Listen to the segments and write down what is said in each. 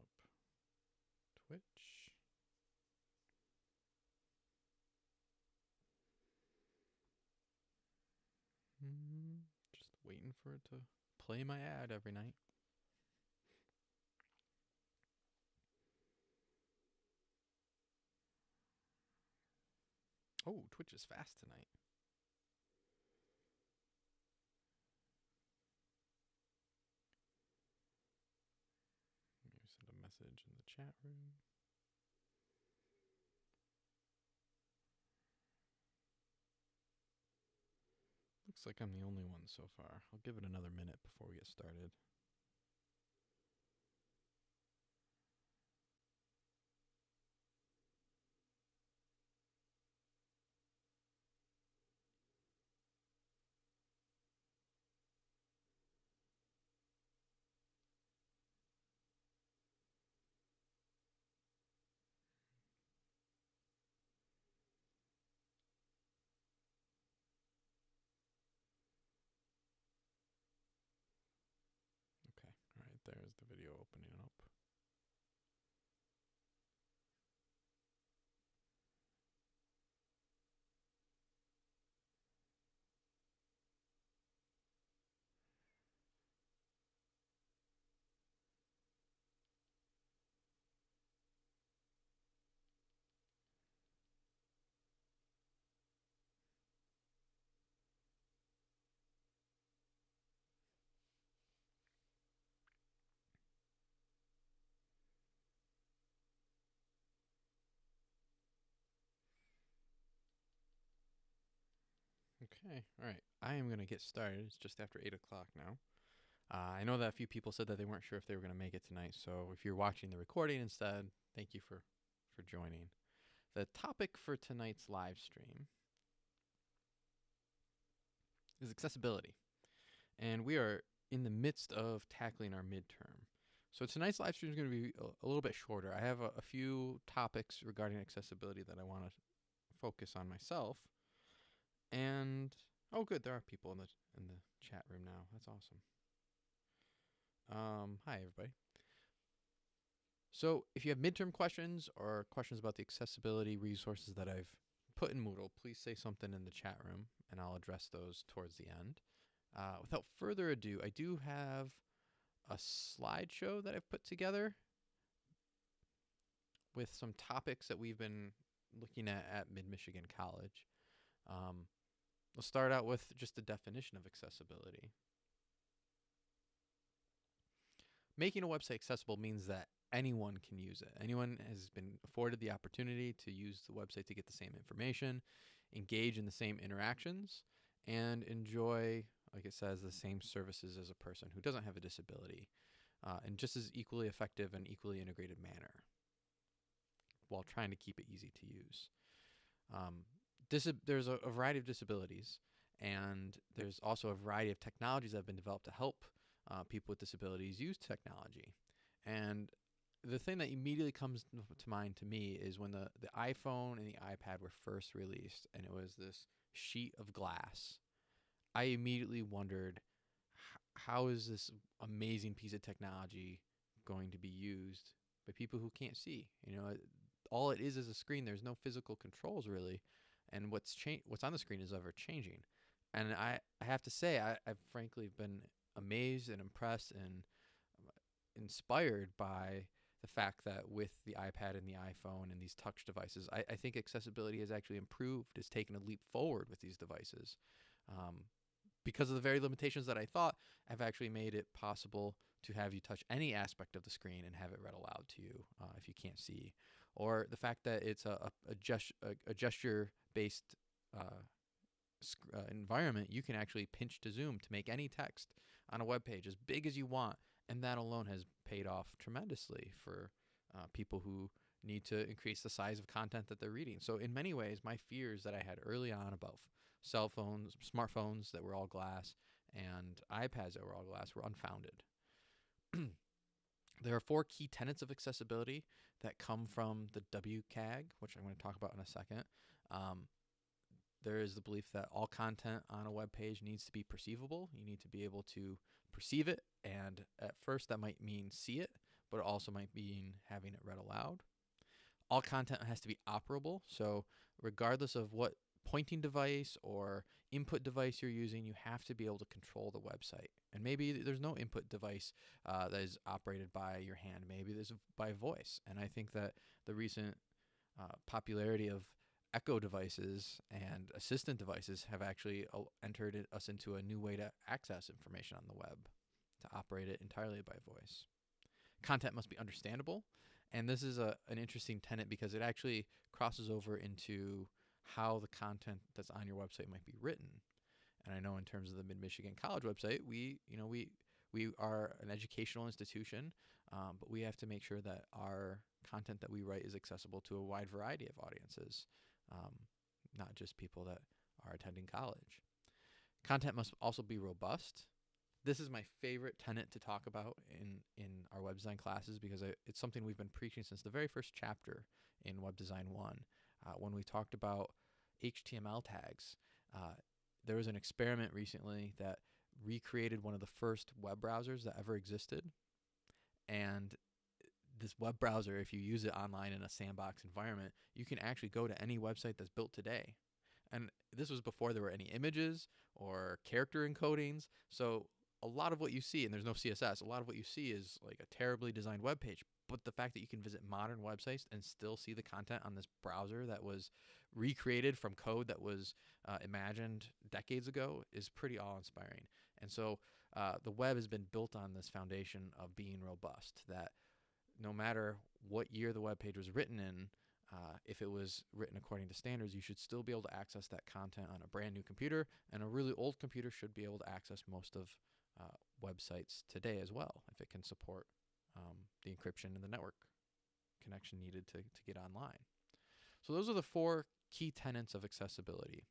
up Twitch. Hmm, just waiting for it to play my ad every night. Oh, Twitch is fast tonight. Maybe send a message in the chat room. Looks like I'm the only one so far. I'll give it another minute before we get started. Okay, all right, there's the video opening up. Okay, all right. I am going to get started. It's just after 8 o'clock now. Uh, I know that a few people said that they weren't sure if they were going to make it tonight. So if you're watching the recording instead, thank you for, for joining. The topic for tonight's live stream is accessibility. And we are in the midst of tackling our midterm. So tonight's live stream is going to be a, a little bit shorter. I have a, a few topics regarding accessibility that I want to focus on myself. And oh, good, there are people in the in the chat room now. That's awesome. Um, hi everybody. So if you have midterm questions or questions about the accessibility resources that I've put in Moodle, please say something in the chat room, and I'll address those towards the end. Uh, without further ado, I do have a slideshow that I've put together with some topics that we've been looking at at Mid Michigan College. Um, We'll start out with just the definition of accessibility. Making a website accessible means that anyone can use it. Anyone has been afforded the opportunity to use the website to get the same information, engage in the same interactions, and enjoy, like it says, the same services as a person who doesn't have a disability uh, in just as equally effective and equally integrated manner while trying to keep it easy to use. Um, Disab- there's a, a, variety of disabilities, and there's also a variety of technologies that have been developed to help uh, people with disabilities use technology. And the thing that immediately comes to mind to me is when the, the iPhone and the iPad were first released, and it was this sheet of glass. I immediately wondered, how is this amazing piece of technology going to be used by people who can't see? You know, all it is is a screen. There's no physical controls really and what's cha- what's on the screen is ever changing. And I, I have to say, I, I've frankly been amazed and impressed and uh, inspired by the fact that with the iPad and the iPhone and these touch devices, I, I think accessibility has actually improved, has taken a leap forward with these devices. Um, because of the very limitations that I thought have actually made it possible to have you touch any aspect of the screen and have it read aloud to you uh, if you can't see, or the fact that it's a, a, gest- a gesture based uh, sc- uh, environment, you can actually pinch to zoom to make any text on a web page as big as you want. And that alone has paid off tremendously for uh, people who need to increase the size of content that they're reading. So, in many ways, my fears that I had early on about f- cell phones, smartphones that were all glass, and iPads that were all glass were unfounded. there are four key tenets of accessibility that come from the WCAG, which I'm going to talk about in a second. Um, there is the belief that all content on a web page needs to be perceivable. You need to be able to perceive it, and at first that might mean see it, but it also might mean having it read aloud. All content has to be operable. So, regardless of what pointing device or input device you're using, you have to be able to control the website. And maybe there's no input device uh, that is operated by your hand. Maybe there's by voice. And I think that the recent uh, popularity of Echo devices and assistant devices have actually uh, entered us into a new way to access information on the web, to operate it entirely by voice. Content must be understandable. And this is a, an interesting tenet because it actually crosses over into how the content that's on your website might be written. And I know in terms of the Mid Michigan College website, we you know we we are an educational institution, um, but we have to make sure that our content that we write is accessible to a wide variety of audiences, um, not just people that are attending college. Content must also be robust. This is my favorite tenet to talk about in, in our web design classes because it's something we've been preaching since the very first chapter in Web Design 1 uh, when we talked about HTML tags. Uh, there was an experiment recently that recreated one of the first web browsers that ever existed. And this web browser, if you use it online in a sandbox environment, you can actually go to any website that's built today. And this was before there were any images or character encodings. So a lot of what you see, and there's no CSS, a lot of what you see is like a terribly designed web page. But the fact that you can visit modern websites and still see the content on this browser that was recreated from code that was uh, imagined decades ago is pretty awe inspiring. And so uh, the web has been built on this foundation of being robust, that no matter what year the web page was written in, uh, if it was written according to standards, you should still be able to access that content on a brand new computer, and a really old computer should be able to access most of uh, websites today as well, if it can support um, the encryption and the network connection needed to, to get online. So those are the four key tenets of accessibility.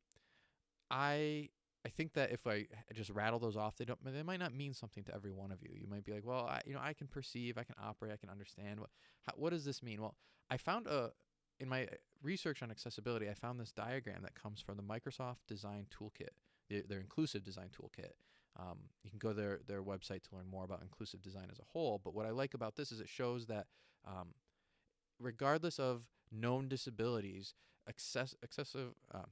I I think that if I just rattle those off, they don't they might not mean something to every one of you. You might be like, well, I, you know, I can perceive, I can operate, I can understand. What how, what does this mean? Well, I found a in my research on accessibility, I found this diagram that comes from the Microsoft Design Toolkit, their, their inclusive design toolkit. Um, you can go to their their website to learn more about inclusive design as a whole. But what I like about this is it shows that um, regardless of known disabilities, access, excessive um,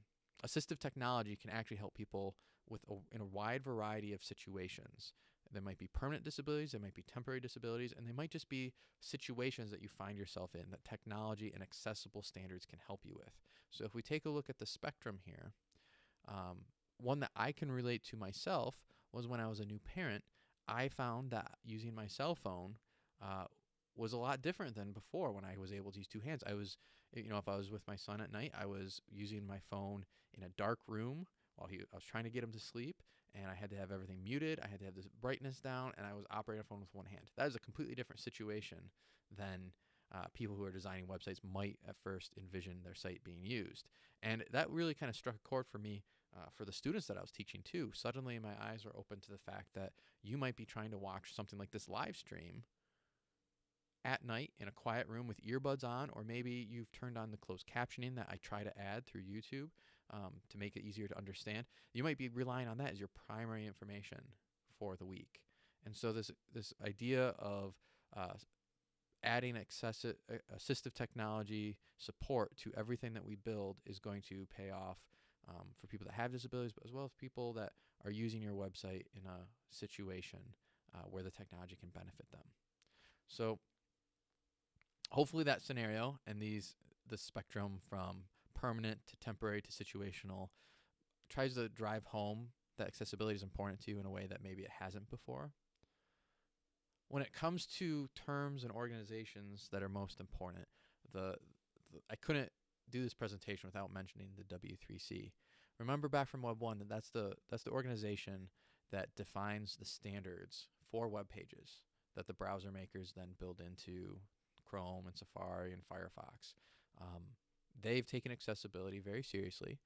assistive technology can actually help people with a, in a wide variety of situations. There might be permanent disabilities, there might be temporary disabilities, and they might just be situations that you find yourself in that technology and accessible standards can help you with. So if we take a look at the spectrum here, um, one that I can relate to myself was when I was a new parent. I found that using my cell phone uh, was a lot different than before when I was able to use two hands. I was, you know, if I was with my son at night, I was using my phone in a dark room while he, I was trying to get him to sleep, and I had to have everything muted. I had to have the brightness down, and I was operating a phone with one hand. That is a completely different situation than uh, people who are designing websites might at first envision their site being used. And that really kind of struck a chord for me uh, for the students that I was teaching too. Suddenly, my eyes were open to the fact that you might be trying to watch something like this live stream at night in a quiet room with earbuds on, or maybe you've turned on the closed captioning that I try to add through YouTube um, to make it easier to understand. You might be relying on that as your primary information for the week. And so this this idea of uh, adding uh, assistive technology support to everything that we build is going to pay off um, for people that have disabilities, but as well as people that are using your website in a situation uh, where the technology can benefit them. So hopefully that scenario and these the spectrum from permanent to temporary to situational tries to drive home that accessibility is important to you in a way that maybe it hasn't before. When it comes to terms and organizations that are most important, the, the I couldn't do this presentation without mentioning the W3C. Remember back from Web 1 that that's the that's the organization that defines the standards for web pages that the browser makers then build into Chrome and Safari and Firefox. Um, they've taken accessibility very seriously.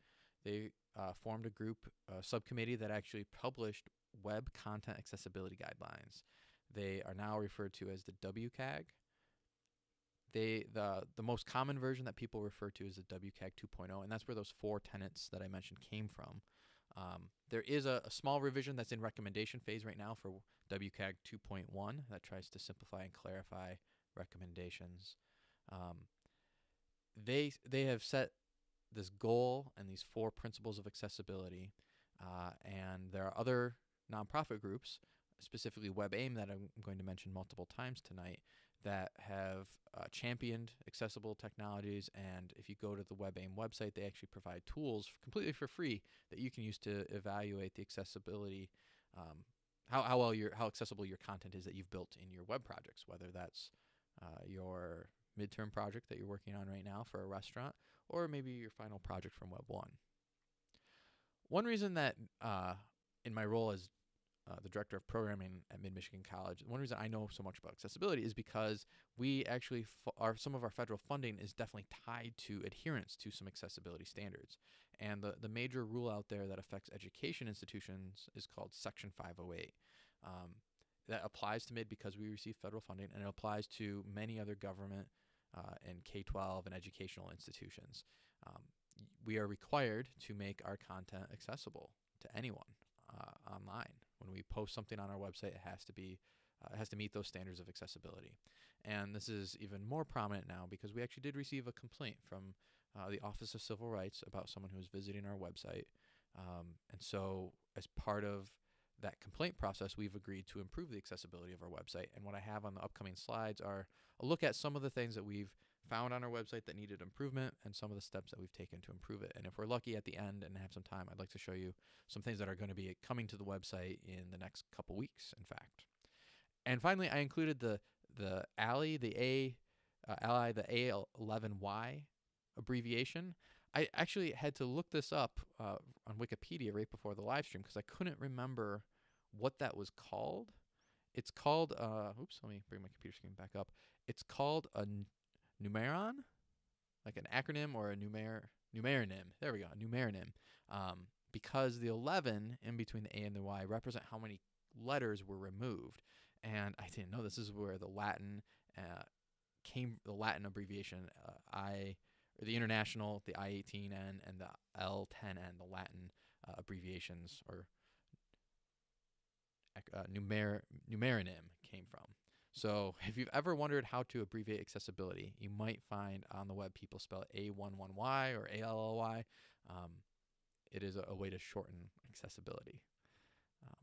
They uh, formed a group, a subcommittee that actually published web content accessibility guidelines. They are now referred to as the WCAG. They the the most common version that people refer to is the WCAG 2.0, and that's where those four tenets that I mentioned came from. Um, there is a, a, small revision that's in recommendation phase right now for WCAG 2.1 that tries to simplify and clarify recommendations. Um, they they have set this goal and these four principles of accessibility, uh, and there are other nonprofit groups, specifically WebAIM, that I'm going to mention multiple times tonight, that have uh, championed accessible technologies. And if you go to the WebAIM website, they actually provide tools completely for free that you can use to evaluate the accessibility, um, how, how well your how accessible your content is that you've built in your web projects, whether that's uh, your midterm project that you're working on right now for a restaurant, or maybe your final project from Web 1. One reason that uh, in my role as uh, the director of programming at Mid Michigan College, one reason I know so much about accessibility is because we actually are some of our federal funding is definitely tied to adherence to some accessibility standards. And the the major rule out there that affects education institutions is called Section 508. Um, that applies to Mid because we receive federal funding, and it applies to many other government uh, and K 12 and educational institutions. Um, we are required to make our content accessible to anyone uh, online. When we post something on our website, it has to be uh, it has to meet those standards of accessibility. And this is even more prominent now because we actually did receive a complaint from uh, the Office of Civil Rights about someone who was visiting our website. Um, and so, as part of that complaint process, we've agreed to improve the accessibility of our website. And what I have on the upcoming slides are a look at some of the things that we've found on our website that needed improvement and some of the steps that we've taken to improve it. And if we're lucky at the end and have some time, I'd like to show you some things that are going to be coming to the website in the next couple weeks, in fact. And finally, I included the the ALI, the A, uh, ALI, the A11Y abbreviation. I actually had to look this up uh, on Wikipedia right before the live stream because I couldn't remember what that was called. It's called, uh, oops, let me bring my computer screen back up. It's called a n- numeron, like an acronym or a numer numeronym. There we go, a numeronym. Um, because the 11 in between the A and the Y represent how many letters were removed. And I didn't know this is where the Latin uh, came, the Latin abbreviation uh, I, or the international, the I-18N and the L10N, the Latin uh, abbreviations or uh, numer came from. So if you've ever wondered how to abbreviate accessibility, you might find on the web people spell it A11Y or ALLY. Um, it is a, a, way to shorten accessibility. Um,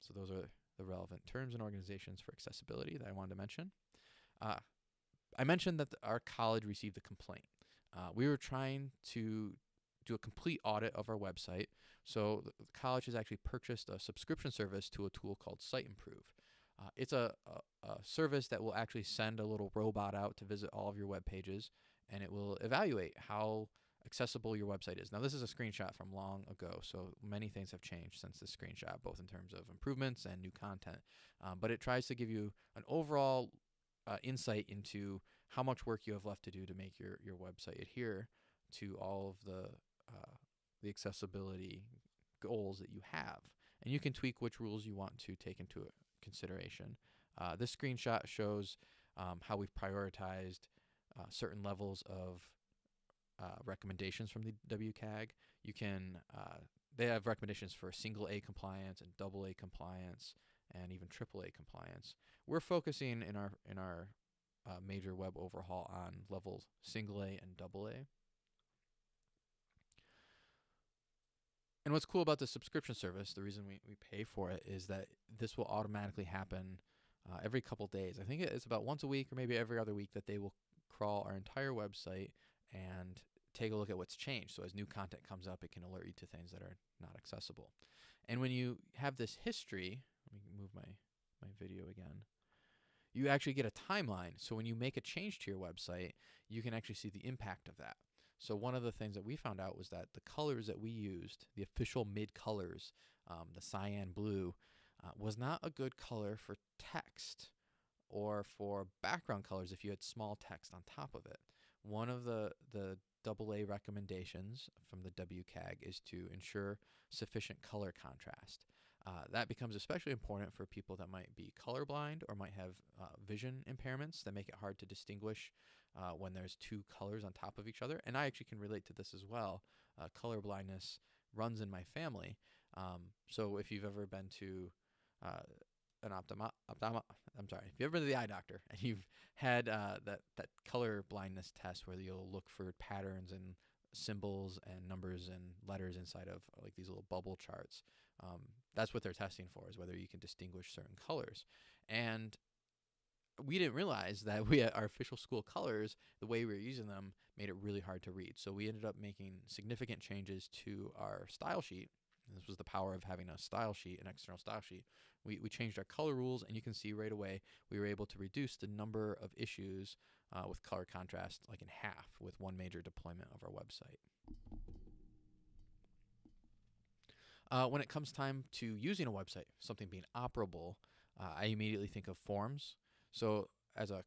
so those are the relevant terms and organizations for accessibility that I wanted to mention. Uh, I mentioned that the, our college received a complaint. Uh, we were trying to do a complete audit of our website. So the college has actually purchased a subscription service to a tool called Siteimprove. Uh, it's a, a, a, service that will actually send a little robot out to visit all of your web pages, and it will evaluate how accessible your website is. Now, this is a screenshot from long ago, so many things have changed since this screenshot, both in terms of improvements and new content. Um, but it tries to give you an overall uh, insight into how much work you have left to do to make your, your website adhere to all of the uh, the accessibility goals that you have. And you can tweak which rules you want to take into consideration. Uh, this screenshot shows um, how we've prioritized uh, certain levels of uh, recommendations from the WCAG. You can, uh, they have recommendations for single A compliance and double A compliance and even triple A compliance. We're focusing in our, in our uh, major web overhaul on levels single A and double A. And what's cool about the subscription service, the reason we, we pay for it is that this will automatically happen uh, every couple days. I think it's about once a week or maybe every other week that they will crawl our entire website and take a look at what's changed. So as new content comes up, it can alert you to things that are not accessible. And when you have this history, let me move my, my video again. You actually get a timeline. So when you make a change to your website, you can actually see the impact of that. So one of the things that we found out was that the colors that we used, the official mid colors, um, the cyan blue, uh, was not a good color for text or for background colors if you had small text on top of it. One of the the AA recommendations from the WCAG is to ensure sufficient color contrast. Uh, that becomes especially important for people that might be colorblind or might have uh, vision impairments that make it hard to distinguish uh, when there's two colors on top of each other. And I actually can relate to this as well. Uh, color blindness runs in my family. Um, so if you've ever been to uh, an optoma, optoma I'm sorry, if you've ever been to the eye doctor and you've had uh, that that color blindness test where you'll look for patterns and symbols and numbers and letters inside of like these little bubble charts. Um, that's what they're testing for is whether you can distinguish certain colors. And we didn't realize that we our official school colors, the way we were using them, made it really hard to read. So we ended up making significant changes to our style sheet. This was the power of having a style sheet, an external style sheet. We, we changed our color rules, and you can see right away we were able to reduce the number of issues uh, with color contrast like in half with one major deployment of our website. Uh, when it comes time to using a website, something being operable, uh, I immediately think of forms. So as a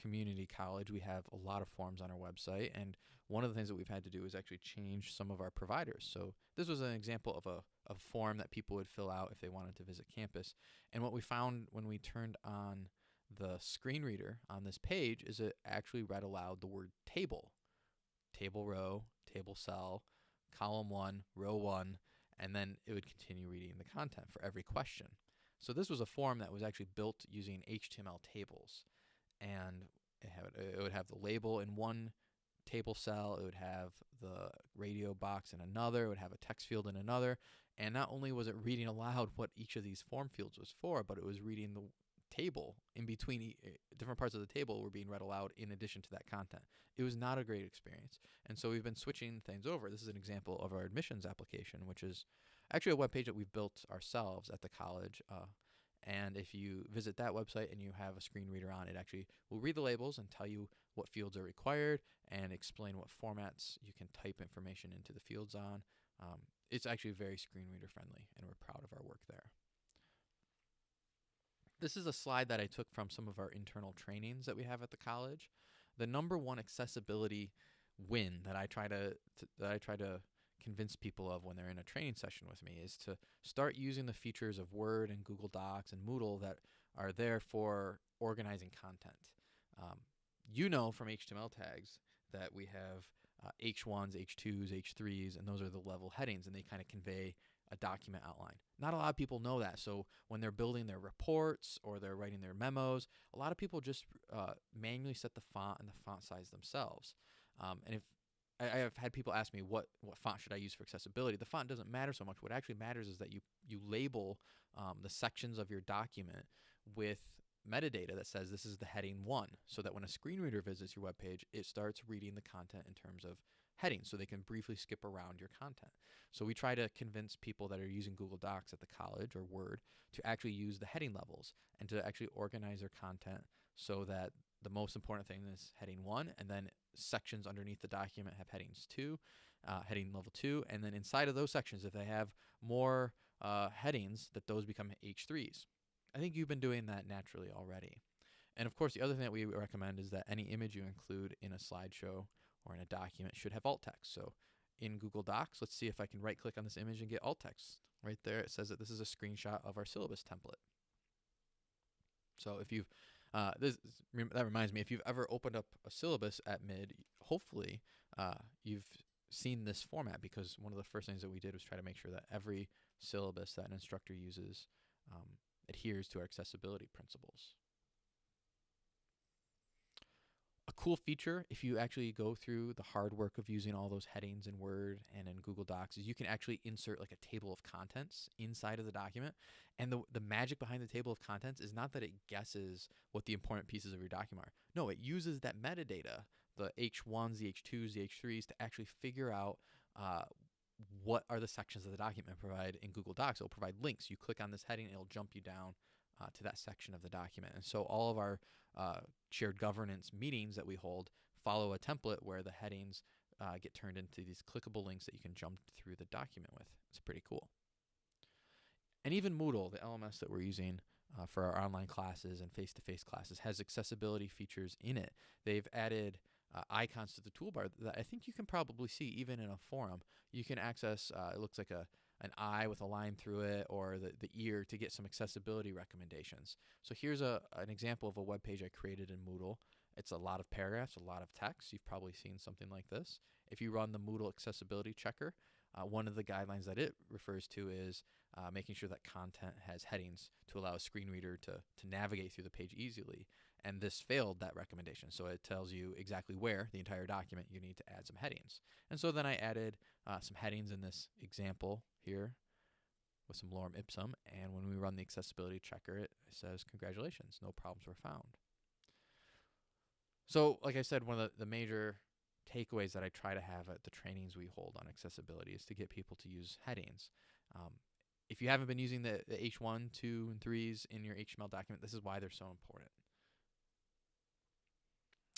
community college, we have a lot of forms on our website, and one of the things that we've had to do is actually change some of our providers. So this was an example of a, a form that people would fill out if they wanted to visit campus. And what we found when we turned on the screen reader on this page is it actually read aloud the word table, table row, table cell, column one, row one, and then it would continue reading the content for every question. So this was a form that was actually built using HTML tables, and it, it would have the label in one table cell, it would have the radio box in another, it would have a text field in another, and not only was it reading aloud what each of these form fields was for, but it was reading the table in between e eh, different parts of the table were being read aloud in addition to that content. It was not a great experience. And so we've been switching things over. This is an example of our admissions application, which is actually a web page that we've built ourselves at the college. Uh, and if you visit that website and you have a screen reader on, it actually will read the labels and tell you what fields are required and explain what formats you can type information into the fields on. Um, it's actually very screen reader friendly, and we're proud of our work there. This is a slide that I took from some of our internal trainings that we have at the college. The number one accessibility win that I try to, to that I try to convince people of when they're in a training session with me is to start using the features of Word and Google Docs and Moodle that are there for organizing content. Um, you know from HTML tags that we have uh, H1s, H2s, H3s, and those are the level headings, and they kind of convey a document outline. Not a lot of people know that. So when they're building their reports or they're writing their memos, a lot of people just uh, manually set the font and the font size themselves. Um, and if I, have had people ask me what what font should I use for accessibility, the font doesn't matter so much. What actually matters is that you you label um, the sections of your document with metadata that says this is the heading one, so that when a screen reader visits your web page, it starts reading the content in terms of headings so they can briefly skip around your content. So we try to convince people that are using Google Docs at the college or Word to actually use the heading levels and to actually organize their content so that the most important thing is heading one and then sections underneath the document have headings two, uh, heading level two, and then inside of those sections, if they have more uh, headings, that those become H3s. I think you've been doing that naturally already. And of course, the other thing that we recommend is that any image you include in a slideshow or in a document should have alt text. So in Google Docs, let's see if I can right click on this image and get alt text. Right there, it says that this is a screenshot of our syllabus template. So if you've, uh, this, that reminds me, if you've ever opened up a syllabus at mid, hopefully uh, you've seen this format because one of the first things that we did was try to make sure that every syllabus that an instructor uses um, adheres to our accessibility principles a cool feature if you actually go through the hard work of using all those headings in Word and in Google Docs is you can actually insert like a table of contents inside of the document. And the, the magic behind the table of contents is not that it guesses what the important pieces of your document are. No, it uses that metadata, the H1s, the H2s, the H3s, to actually figure out uh, what are the sections of the document provide in Google Docs. It'll provide links. You click on this heading, it'll jump you down uh, to that section of the document. And so all of our uh, shared governance meetings that we hold follow a template where the headings uh, get turned into these clickable links that you can jump through the document with. It's pretty cool. And even Moodle, the LMS that we're using uh, for our online classes and face-to-face -face classes, has accessibility features in it. They've added uh, icons to the toolbar that I think you can probably see even in a forum. You can access, uh, it looks like a an eye with a line through it or the, the ear to get some accessibility recommendations. So here's a, an example of a web page I created in Moodle. It's a lot of paragraphs, a lot of text. You've probably seen something like this. If you run the Moodle accessibility checker, uh, one of the guidelines that it refers to is uh, making sure that content has headings to allow a screen reader to, to navigate through the page easily. And this failed that recommendation. So it tells you exactly where the entire document you need to add some headings. And so then I added uh, some headings in this example here with some lorem ipsum. And when we run the accessibility checker, it says, congratulations, no problems were found. So, like I said, one of the, the major takeaways that I try to have at the trainings we hold on accessibility is to get people to use headings. Um, if you haven't been using the, the H1, 2, and 3s in your HTML document, this is why they're so important.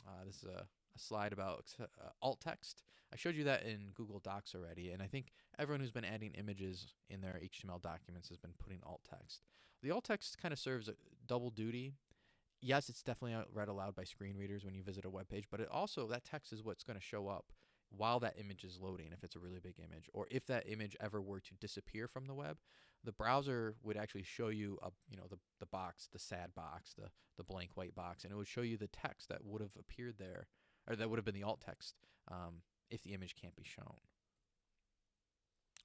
Uh, this is a, a slide about uh, alt text. I showed you that in Google Docs already, and I think everyone who's been adding images in their HTML documents has been putting alt text. The alt text kind of serves a double duty yes, it's definitely read aloud by screen readers when you visit a web page, but it also that text is what's going to show up while that image is loading if it's a really big image or if that image ever were to disappear from the web the browser would actually show you a you know the, the box the sad box the the blank white box and it would show you the text that would have appeared there or that would have been the alt text um, if the image can't be shown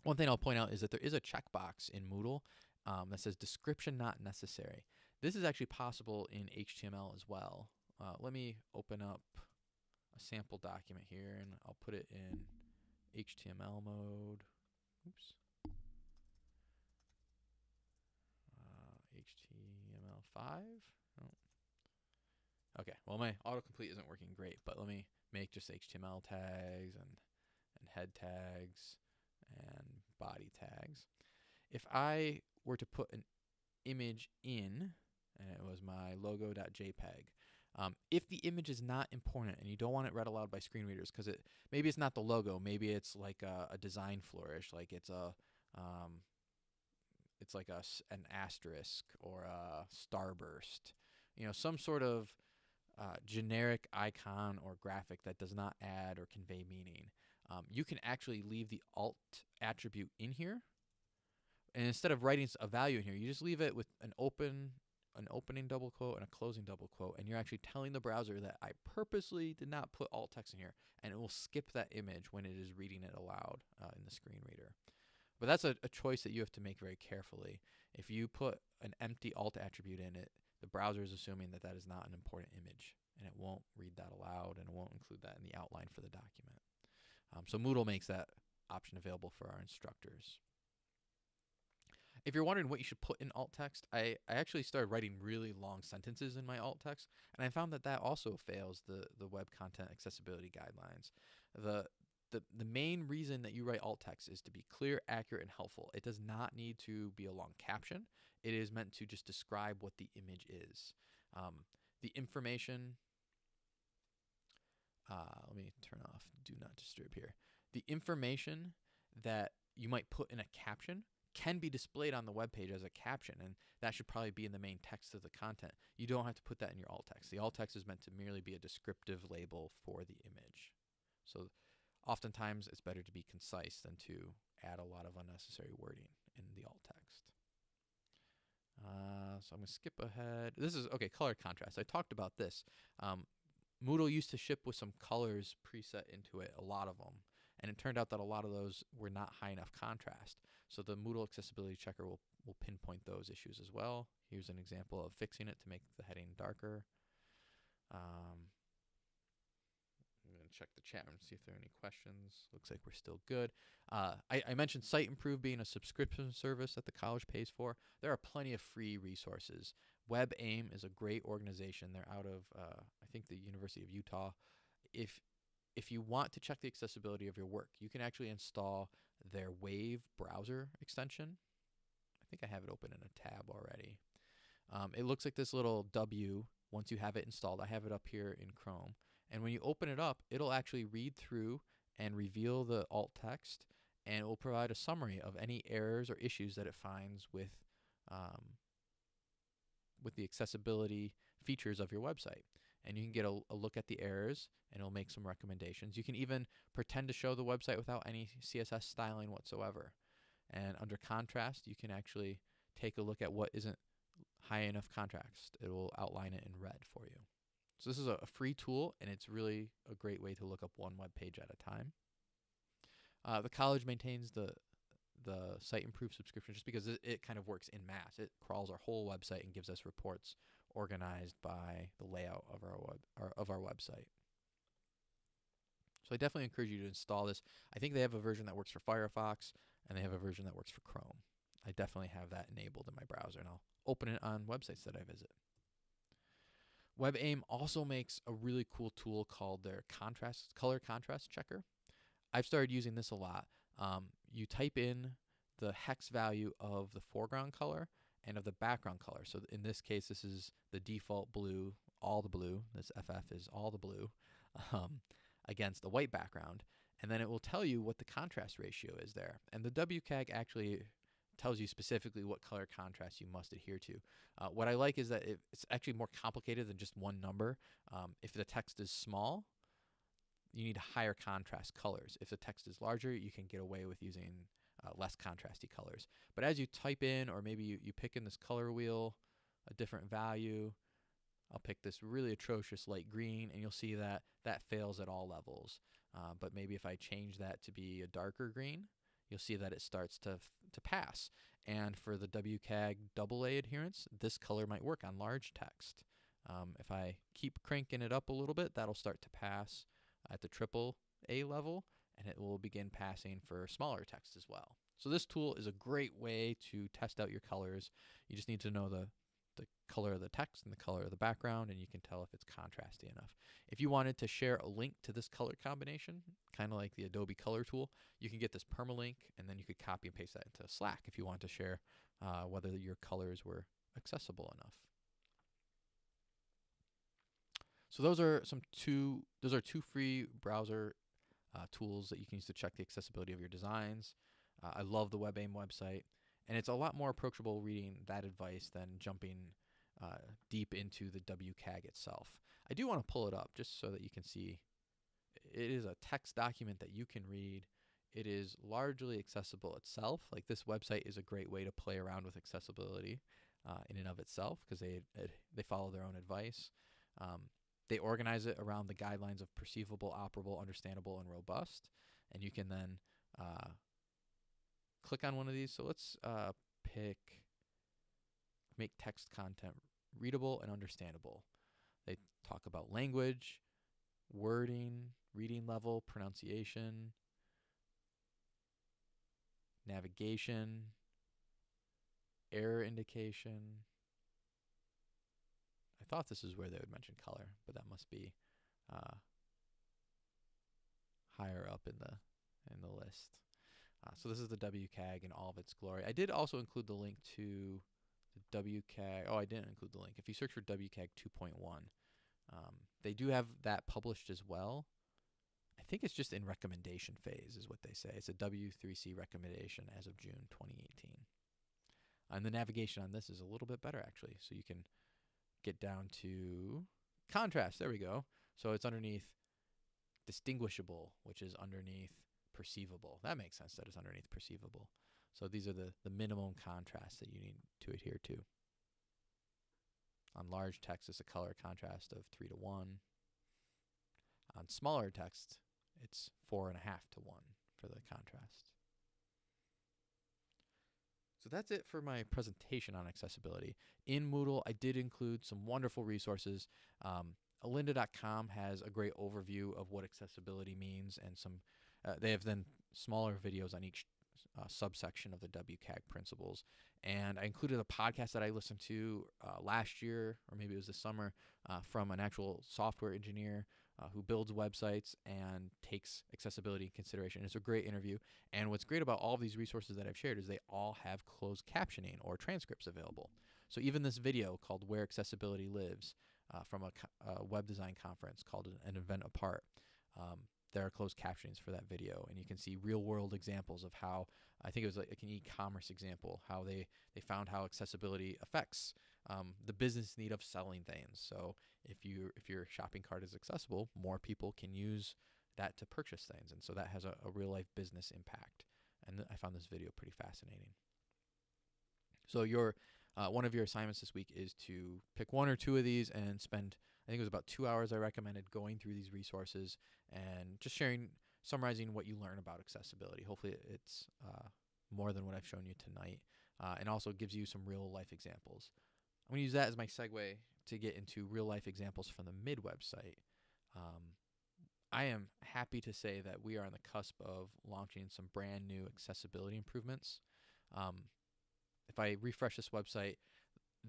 one thing I'll point out is that there is a checkbox in Moodle um, that says description not necessary this is actually possible in HTML as well. Uh, let me open up a sample document here and I'll put it in HTML mode. Oops. Uh, HTML5. Oh. Okay, well my autocomplete isn't working great, but let me make just HTML tags and, and head tags and body tags. If I were to put an image in and it was my logo.jpg. Um, if the image is not important and you don't want it read aloud by screen readers, because it maybe it's not the logo, maybe it's like a, a design flourish, like it's a um, it's like a an asterisk or a starburst, you know, some sort of uh, generic icon or graphic that does not add or convey meaning. Um, you can actually leave the alt attribute in here, and instead of writing a value in here, you just leave it with an open an opening double quote and a closing double quote, and you're actually telling the browser that I purposely did not put alt text in here, and it will skip that image when it is reading it aloud uh, in the screen reader. But that's a, a choice that you have to make very carefully. If you put an empty alt attribute in it, the browser is assuming that that is not an important image, and it won't read that aloud, and it won't include that in the outline for the document. Um, so Moodle makes that option available for our instructors. If you're wondering what you should put in alt text, I, I actually started writing really long sentences in my alt text, and I found that that also fails the, the web content accessibility guidelines. The, the, the main reason that you write alt text is to be clear, accurate, and helpful. It does not need to be a long caption. It is meant to just describe what the image is. Um, the information, uh, let me turn off do not disturb here. The information that you might put in a caption can be displayed on the web page as a caption, and that should probably be in the main text of the content. You don't have to put that in your alt text. The alt text is meant to merely be a descriptive label for the image. So oftentimes it's better to be concise than to add a lot of unnecessary wording in the alt text. Uh, so I'm going to skip ahead. This is, okay, color contrast. I talked about this. Um, Moodle used to ship with some colors preset into it, a lot of them. And it turned out that a lot of those were not high enough contrast. So the Moodle accessibility checker will, will pinpoint those issues as well. Here's an example of fixing it to make the heading darker. Um, I'm going to check the chat room to see if there are any questions. Looks like we're still good. Uh, I, I, mentioned Siteimprove being a subscription service that the college pays for. There are plenty of free resources. WebAIM is a great organization. They're out of, uh, I think, the University of Utah. If if you want to check the accessibility of your work, you can actually install their Wave browser extension. I think I have it open in a tab already. Um, it looks like this little W once you have it installed. I have it up here in Chrome. And when you open it up, it'll actually read through and reveal the alt text and it will provide a summary of any errors or issues that it finds with um, with the accessibility features of your website and you can get a, a, look at the errors and it'll make some recommendations. You can even pretend to show the website without any CSS styling whatsoever. And under contrast, you can actually take a look at what isn't high enough contrast. It will outline it in red for you. So this is a, free tool and it's really a great way to look up one web page at a time. Uh, the college maintains the the Siteimprove subscription just because it, it kind of works in mass. It crawls our whole website and gives us reports organized by the layout of our web our, of our website. So I definitely encourage you to install this. I think they have a version that works for Firefox and they have a version that works for Chrome. I definitely have that enabled in my browser and I'll open it on websites that I visit. WebAIM also makes a really cool tool called their contrast color contrast checker. I've started using this a lot. Um, you type in the hex value of the foreground color and of the background color. So in this case, this is the default blue, all the blue. This FF is all the blue um, against a white background. And then it will tell you what the contrast ratio is there. And the WCAG actually tells you specifically what color contrast you must adhere to. Uh, what I like is that it, it's actually more complicated than just one number. Um, if the text is small, you need higher contrast colors. If the text is larger, you can get away with using uh, less contrasty colors. But as you type in, or maybe you, you pick in this color wheel, a different value, I'll pick this really atrocious light green, and you'll see that that fails at all levels. Uh, but maybe if I change that to be a darker green, you'll see that it starts to, to pass. And for the WCAG AA adherence, this color might work on large text. Um, if I keep cranking it up a little bit, that'll start to pass at the triple A level, and it will begin passing for smaller text as well. So this tool is a great way to test out your colors. You just need to know the, the color of the text and the color of the background, and you can tell if it's contrasty enough. If you wanted to share a link to this color combination, kind of like the Adobe Color tool, you can get this permalink, and then you could copy and paste that into Slack if you want to share uh, whether your colors were accessible enough. So those are some two those are two free browser uh, tools that you can use to check the accessibility of your designs. Uh, I love the WebAIM website, and it's a lot more approachable reading that advice than jumping uh, deep into the WCAG itself. I do want to pull it up just so that you can see. It is a text document that you can read. It is largely accessible itself. Like this website is a great way to play around with accessibility uh, in and of itself because they they follow their own advice. Um, they organize it around the guidelines of perceivable, operable, understandable, and robust. And you can then uh, click on one of these. So let's uh, pick make text content readable and understandable. They talk about language, wording, reading level, pronunciation, navigation, error indication, I thought this is where they would mention color, but that must be uh, higher up in the in the list. Uh, so this is the WCAG in all of its glory. I did also include the link to the WCAG. Oh, I didn't include the link. If you search for WCAG 2.1, um, they do have that published as well. I think it's just in recommendation phase, is what they say. It's a W3C recommendation as of June 2018. And the navigation on this is a little bit better, actually. So you can get down to contrast. There we go. So it's underneath distinguishable, which is underneath perceivable. That makes sense that it's underneath perceivable. So these are the, the minimum contrast that you need to adhere to. On large text, it's a color contrast of 3 to 1. On smaller text, it's 4.5 to 1 for the contrast. So that's it for my presentation on accessibility. In Moodle, I did include some wonderful resources. Um, Lynda.com has a great overview of what accessibility means, and some. Uh, they have then smaller videos on each uh, subsection of the WCAG principles. And I included a podcast that I listened to uh, last year, or maybe it was this summer, uh, from an actual software engineer uh, who builds websites and takes accessibility in consideration. It's a great interview. And what's great about all of these resources that I've shared is they all have closed captioning or transcripts available. So even this video called Where Accessibility Lives uh, from a, a, web design conference called an, event apart. Um, there are closed captions for that video and you can see real world examples of how i think it was like an e-commerce example how they they found how accessibility affects um, the business need of selling things. So if you if your shopping cart is accessible more people can use that to purchase things and so that has a, a real life business impact. And i found this video pretty fascinating. So your uh, one of your assignments this week is to pick one or two of these and spend I think it was about two hours I recommended going through these resources and just sharing, summarizing what you learn about accessibility. Hopefully, it's uh, more than what I've shown you tonight, uh, and also gives you some real life examples. I'm going to use that as my segue to get into real life examples from the mid website. Um, I am happy to say that we are on the cusp of launching some brand new accessibility improvements. Um, if I refresh this website,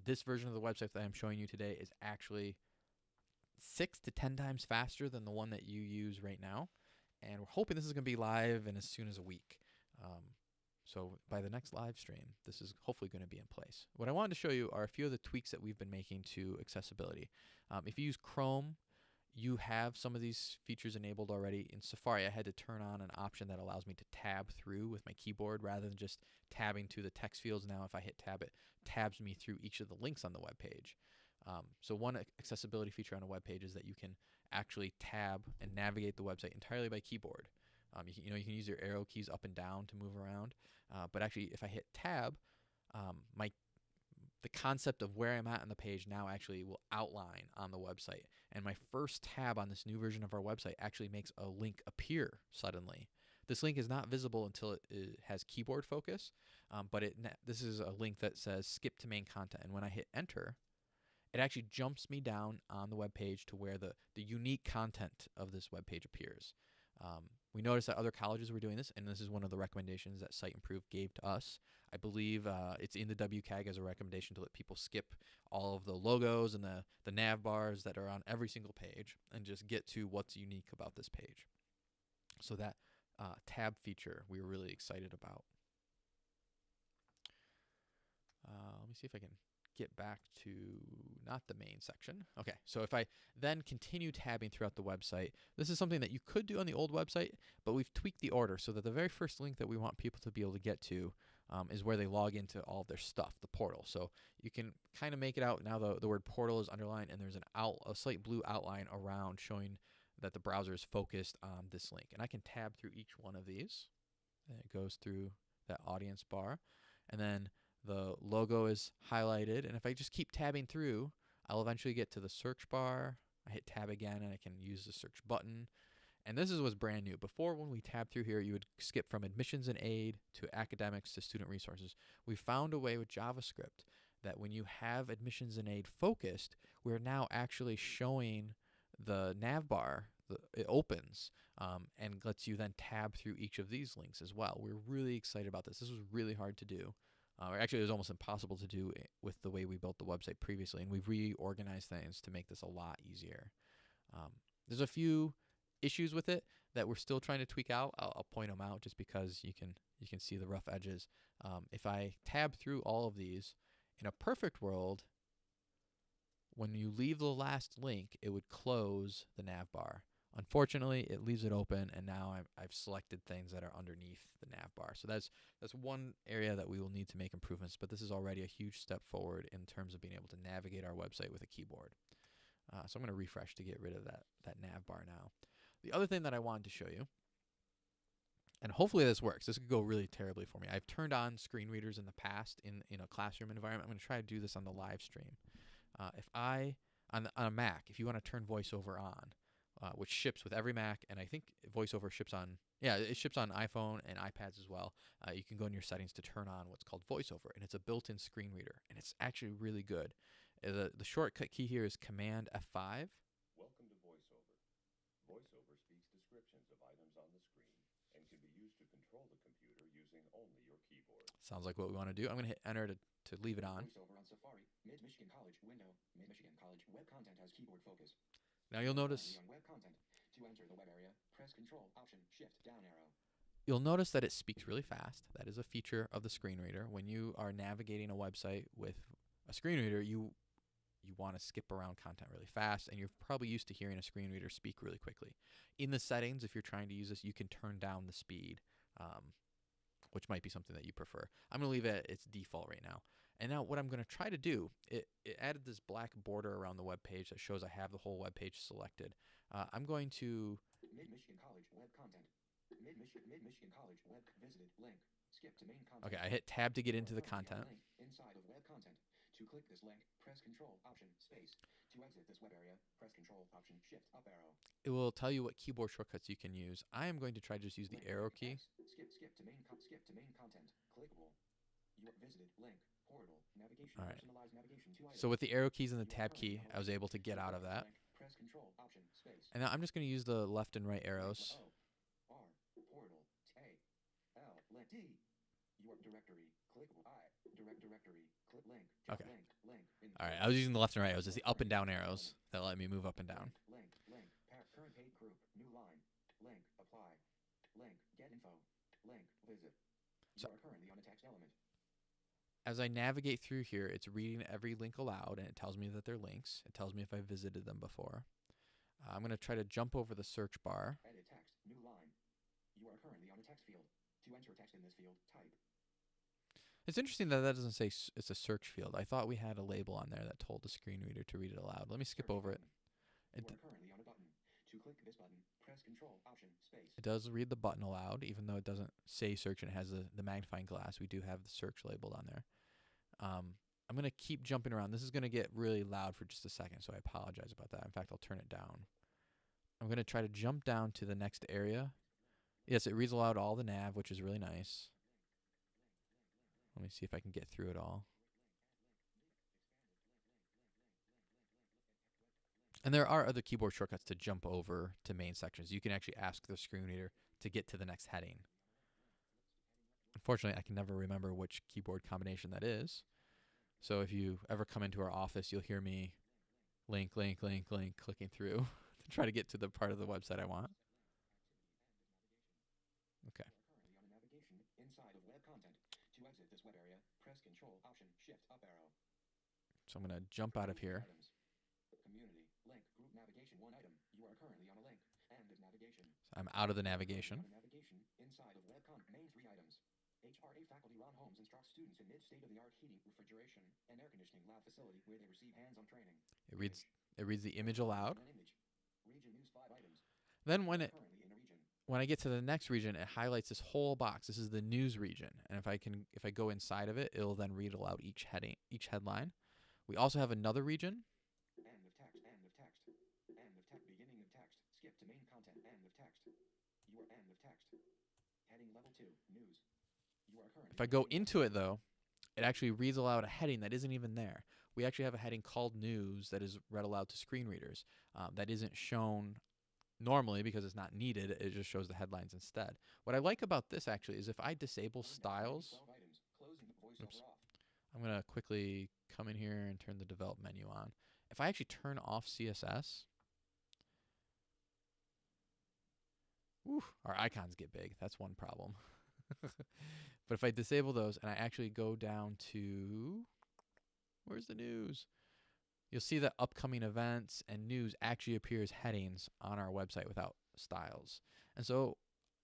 this version of the website that I'm showing you today is actually six to ten times faster than the one that you use right now. And we're hoping this is going to be live in as soon as a week. Um, so by the next live stream, this is hopefully going to be in place. What I wanted to show you are a few of the tweaks that we've been making to accessibility. Um, if you use Chrome, you have some of these features enabled already. In Safari, I had to turn on an option that allows me to tab through with my keyboard rather than just tabbing to the text fields. Now, if I hit tab, it tabs me through each of the links on the web page. Um, so one accessibility feature on a web page is that you can actually tab and navigate the website entirely by keyboard. Um, you, can, you know you can use your arrow keys up and down to move around, uh, but actually if I hit tab, um, my the concept of where I'm at on the page now actually will outline on the website. And my first tab on this new version of our website actually makes a link appear suddenly. This link is not visible until it, has keyboard focus, um, but it this is a link that says skip to main content. And when I hit enter, it actually jumps me down on the web page to where the, the unique content of this web page appears. Um, we noticed that other colleges were doing this, and this is one of the recommendations that Siteimprove gave to us. I believe uh, it's in the WCAG as a recommendation to let people skip all of the logos and the, the nav bars that are on every single page and just get to what's unique about this page. So that uh, tab feature we were really excited about. Uh, let me see if I can get back to not the main section. Okay, so if I then continue tabbing throughout the website, this is something that you could do on the old website, but we've tweaked the order so that the very first link that we want people to be able to get to um, is where they log into all of their stuff, the portal. So you can kind of make it out now. The, the word portal is underlined, and there's an out a slight blue outline around showing that the browser is focused on this link. And I can tab through each one of these. And it goes through that audience bar, and then the logo is highlighted. And if I just keep tabbing through, I'll eventually get to the search bar. I hit tab again and I can use the search button. And this is what's brand new. Before, when we tab through here, you would skip from admissions and aid to academics to student resources. We found a way with JavaScript that when you have admissions and aid focused, we're now actually showing the nav bar. The, it opens um, and lets you then tab through each of these links as well. We're really excited about this. This was really hard to do. Uh, actually, it was almost impossible to do with the way we built the website previously, and we've reorganized things to make this a lot easier. Um, there's a few issues with it that we're still trying to tweak out. I'll, I'll, point them out just because you can you can see the rough edges. Um, if I tab through all of these, in a perfect world, when you leave the last link, it would close the nav bar. Unfortunately, it leaves it open, and now i have selected things that are underneath the nav bar. So that's that's one area that we will need to make improvements. But this is already a huge step forward in terms of being able to navigate our website with a keyboard. Uh, so I'm going to refresh to get rid of that that nav bar now. The other thing that I wanted to show you, and hopefully this works. This could go really terribly for me. I've turned on screen readers in the past in in a classroom environment. I'm going to try to do this on the live stream. Uh, if I on, the, on a Mac, if you want to turn VoiceOver on, uh, which ships with every Mac, and I think VoiceOver ships on yeah it ships on iPhone and iPads as well. Uh, you can go in your settings to turn on what's called VoiceOver, and it's a built-in screen reader, and it's actually really good. Uh, the the shortcut key here is Command F5. Welcome to VoiceOver. VoiceOver speaks descriptions of items on the screen and can be used to control the computer using only your keyboard. Sounds like what we want to do. I'm going to hit enter to, to leave it on. VoiceOver on Safari, Mid Michigan College window. Mid Michigan College web content has keyboard focus. Now you'll notice web content. To enter the web area, press Control Option Shift down arrow. you'll notice that it speaks really fast. That is a feature of the screen reader. When you are navigating a website with a screen reader, you you want to skip around content really fast, and you're probably used to hearing a screen reader speak really quickly. In the settings, if you're trying to use this, you can turn down the speed, um, which might be something that you prefer. I'm going to leave it at its default right now. And now what I'm going to try to do, it, it added this black border around the web page that shows I have the whole web page selected. Uh, I'm going to Mid Michigan College web content. Mid Michigan Mid Michigan College web visited link. Skip to main content. Okay, I hit tab to get into the content. inside of web content. To click this link, press Control Option Space. To exit this web area, press Control Option Shift up arrow. It will tell you what keyboard shortcuts you can use. I am going to try to just use the Link arrow key. X. Skip skip to main skip to main content. clickable. You visited link portal navigation All right. navigation. So with the arrow keys and the tab key, I was able to get out of that. link, press control option space. And now I'm just going to use the left and right arrows. O, R, portal, A, L. Your directory, clickable, I, direct directory, click link, jump Okay. link, link. in All right, I was using the left and right arrows. It's the up and down arrows that let me move up and down. Link, link, link, current paid group, new line, link, apply, link, get info, link, visit. So- are currently on a text element. As I navigate through here, it's reading every link aloud and it tells me that they're links. It tells me if I visited them before. Uh, I'm going to try to jump over the search bar. Edit text, new line. You are currently on a text field. To enter text in this field, type. It's interesting that that doesn't say s- it's a search field. I thought we had a label on there that told the screen reader to read it aloud. Let me skip over it. It, You d- are currently on a button. To click this button, press Control Option Space. it does read the button aloud, even though it doesn't say search and it has the, the magnifying glass. We do have the search labeled on there. Um, I'm going to keep jumping around. This is going to get really loud for just a second, so I apologize about that. In fact, I'll turn it down. I'm going to try to jump down to the next area. Yes, it reads aloud all the nav, which is really nice. Let me see if I can get through it all. And there are other keyboard shortcuts to jump over to main sections. You can actually ask the screen reader to get to the next heading. Unfortunately, I can never remember which keyboard combination that is. So if you ever come into our office, you'll hear me link, link, link, link, clicking through to try to get to the part of the website I want. Okay. You are currently on a navigation inside of web content. To exit this web area, press Control Option Shift up arrow. So I'm going to jump out of here. Community link group navigation one item. You are currently on a link. End of navigation. So I'm out of the navigation. navigation inside of web content. Main three items. HRA faculty Ron Holmes instructs students in mid state-of-the-art heating, refrigeration, and air conditioning lab facility where they receive hands-on training. It reads it reads the image aloud. Region news five items. Then when it Currently in a region. When I get to the next region, it highlights this whole box. This is the news region, and if I can, if I go inside of it, it'll then read aloud each heading, each headline. We also have another region. End of text. End of text. End of text. Beginning of text. Skip to main content. End of text. You are end of text. Heading level two. News. You are currently. If I go into it though, it actually reads aloud a heading that isn't even there. We actually have a heading called news that is read aloud to screen readers. Um, that isn't shown normally because it's not needed. It just shows the headlines instead. What I like about this actually is if I disable styles, Twelve items. Closing the voiceover Oops. I'm going to quickly come in here and turn the develop menu on. If I actually turn off CSS, whew, our icons get big. That's one problem. but if I disable those and I actually go down to, where's the news? You'll see that upcoming events and news actually appear as headings on our website without styles. And so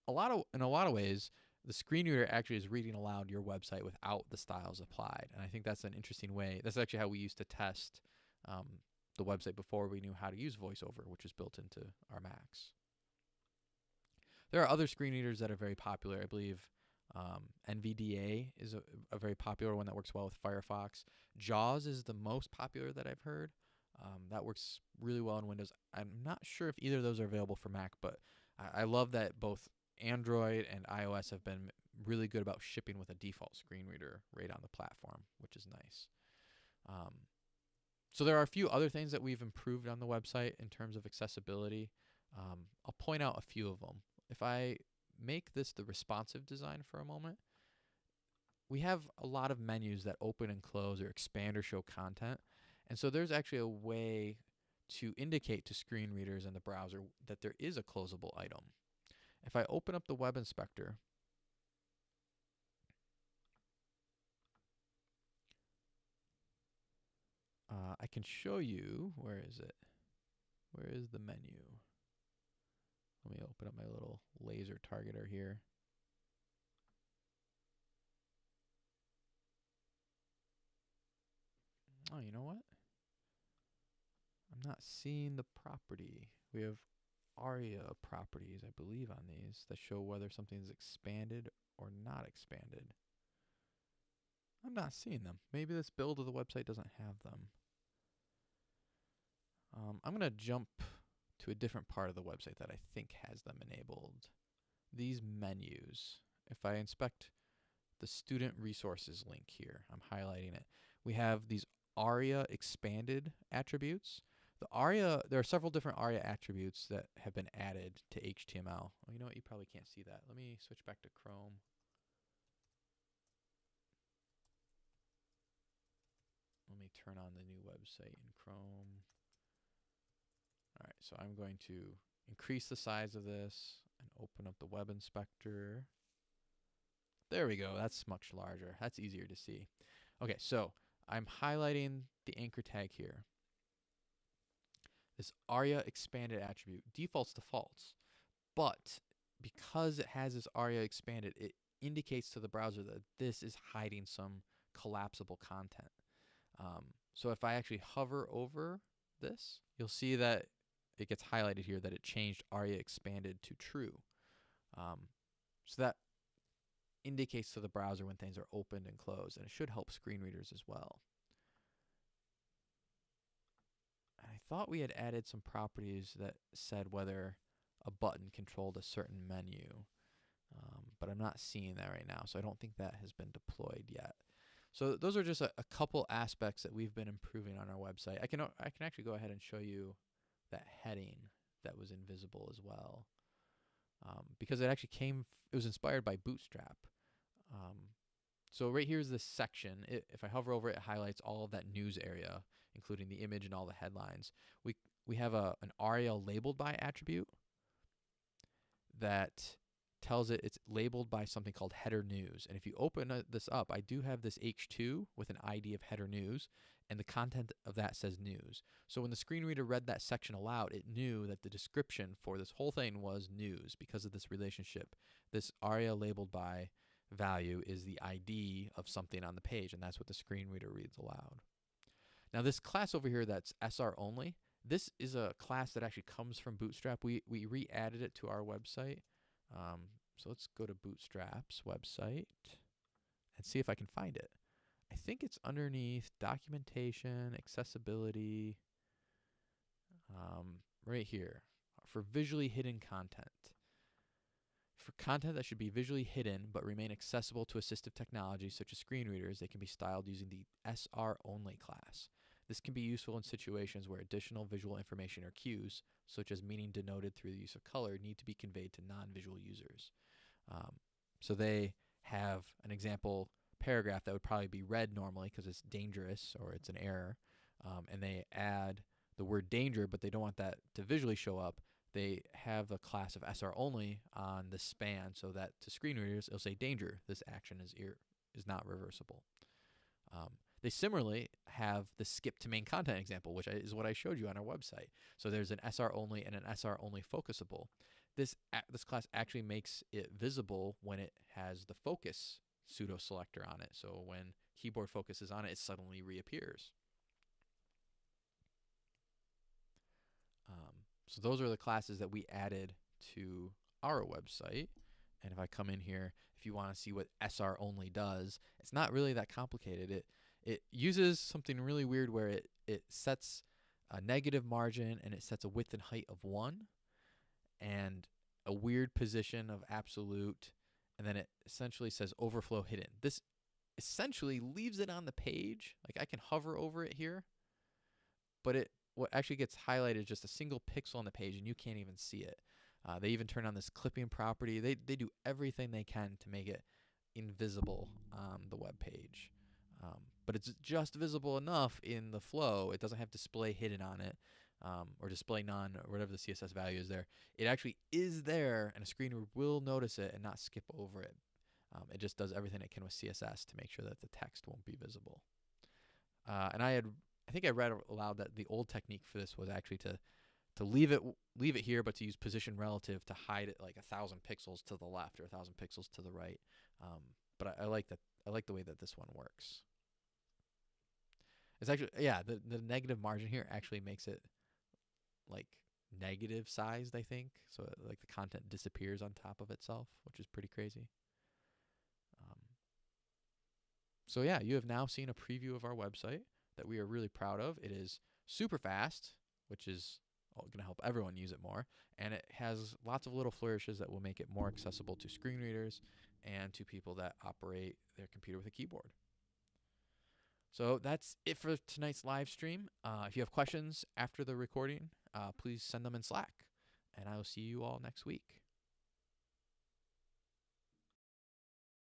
a lot of in a lot of ways, the screen reader actually is reading aloud your website without the styles applied. And I think that's an interesting way. That's actually how we used to test um, the website before we knew how to use VoiceOver, which is built into our Macs. There are other screen readers that are very popular. I believe um, NVDA is a, a very popular one that works well with Firefox. JAWS is the most popular that I've heard. Um, that works really well in Windows. I'm not sure if either of those are available for Mac, but I, I love that both Android and iOS have been really good about shipping with a default screen reader right on the platform, which is nice. Um, so there are a few other things that we've improved on the website in terms of accessibility. Um, I'll point out a few of them. If I make this the responsive design for a moment, we have a lot of menus that open and close or expand or show content. And so there's actually a way to indicate to screen readers in the browser that there is a closable item. If I open up the web inspector, uh, I can show you, where is it? Where is the menu? Let me open up my little laser targeter here. Oh, you know what? I'm not seeing the property. We have ARIA properties, I believe, on these that show whether something is expanded or not expanded. I'm not seeing them. Maybe this build of the website doesn't have them. Um, I'm going to jump to a different part of the website that I think has them enabled. These menus, if I inspect the student resources link here. I'm highlighting it. We have these ARIA expanded attributes. The ARIA, there are several different ARIA attributes that have been added to HTML. Well, oh, you know what? You probably can't see that. Let me switch back to Chrome. Let me turn on the new website in Chrome. All right, so I'm going to increase the size of this and open up the web inspector. There we go. That's much larger. That's easier to see. Okay, so I'm highlighting the anchor tag here. This ARIA expanded attribute defaults to false, but because it has this ARIA expanded, it indicates to the browser that this is hiding some collapsible content. Um, so if I actually hover over this, you'll see that it gets highlighted here that it changed ARIA expanded to true. Um, so that indicates to the browser when things are opened and closed, and it should help screen readers as well. And I thought we had added some properties that said whether a button controlled a certain menu, um, but I'm not seeing that right now, so I don't think that has been deployed yet. So those are just a, a couple aspects that we've been improving on our website. I can I can actually go ahead and show you that heading that was invisible as well, um, because it actually came. f- it was inspired by Bootstrap. Um, so right here is this section. It, if I hover over it, it highlights all of that news area, including the image and all the headlines. We we have a an ARIA labeled by attribute that tells it it's labeled by something called header news. And if you open uh, this up, I do have this H2 with an ID of header news, and the content of that says news. So when the screen reader read that section aloud, it knew that the description for this whole thing was news because of this relationship. This ARIA labeled by value is the ID of something on the page, and that's what the screen reader reads aloud. Now this class over here that's SR only, this is a class that actually comes from Bootstrap. We, we re-added it to our website. Um, so let's go to Bootstrap's website and see if I can find it. I think it's underneath documentation, accessibility, um, right here for visually hidden content. For content that should be visually hidden but remain accessible to assistive technology such as screen readers, they can be styled using the SR only class. This can be useful in situations where additional visual information or cues, such as meaning denoted through the use of color, need to be conveyed to non-visual users. Um, so they have an example paragraph that would probably be read normally because it's dangerous or it's an error, um, and they add the word danger, but they don't want that to visually show up. They have a class of SR only on the span so that to screen readers it'll say danger. This action is ir- is not reversible. Um, they similarly have the skip to main content example, which is what I showed you on our website. So there's an SR only and an SR only focusable. This this class actually makes it visible when it has the focus pseudo selector on it. So when keyboard focuses on it, it suddenly reappears. Um, so those are the classes that we added to our website. And if I come in here, if you want to see what SR only does, it's not really that complicated. It it uses something really weird where it, it sets a negative margin and it sets a width and height of 1 and a weird position of absolute and then it essentially says overflow hidden. This essentially leaves it on the page. Like I can hover over it here, but it what actually gets highlighted is just a single pixel on the page and you can't even see it. Uh, they even turn on this clipping property. They, they do everything they can to make it invisible on the web page. Um, but it's just visible enough in the flow. It doesn't have display hidden on it um, or display none or whatever the CSS value is there. It actually is there and a screen will notice it and not skip over it. Um, it just does everything it can with CSS to make sure that the text won't be visible. Uh, and I had, I think I read aloud that the old technique for this was actually to to leave it leave it here, but to use position relative to hide it like a thousand pixels to the left or a thousand pixels to the right. Um, but I, I like that. I like the way that this one works. It's actually yeah, the the negative margin here actually makes it like negative sized, I think. So uh, like the content disappears on top of itself, which is pretty crazy. Um, so yeah, you have now seen a preview of our website that we are really proud of. It is super fast, which is going to help everyone use it more, and it has lots of little flourishes that will make it more accessible to screen readers and to people that operate their computer with a keyboard. So that's it for tonight's live stream. Uh, if you have questions after the recording, uh, please send them in Slack. And I will see you all next week.